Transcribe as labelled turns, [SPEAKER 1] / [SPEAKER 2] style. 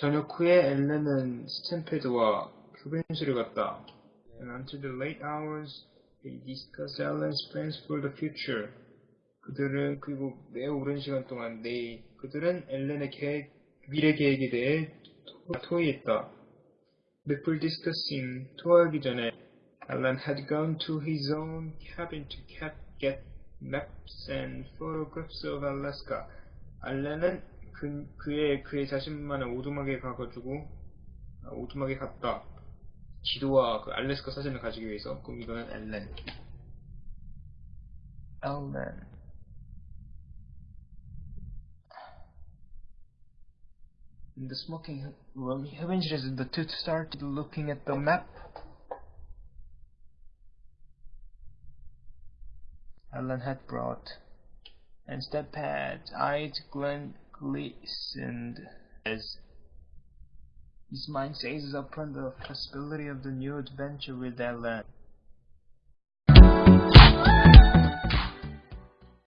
[SPEAKER 1] 저녁 후에 앨런은 스탠패드와 교변실을 갔다. And until the late hours, they discussed Ellen's plans for the future. 그들은 그리고 매우 오랜 시간 동안 내 그들은 앨런의 계획, 미래 계획에 대해 토- 토의했다. Before discussing, 토하기 전에 Alan had gone to his own cabin to cap, get maps and photographs of Alaska. 알렌은 그, 그의 그의 자신만의 오두막에 가가지고 아, 오두막에 갔다. 지도와 그 알래스카 사진을 가지기 위해서. 그럼 이거는. 앨렌. In the smoking room, 현실에서 the two started looking at the map. Alan had brought, and Steppad's eyes glen- glistened as his mind seized upon the possibility of the new adventure with Alan.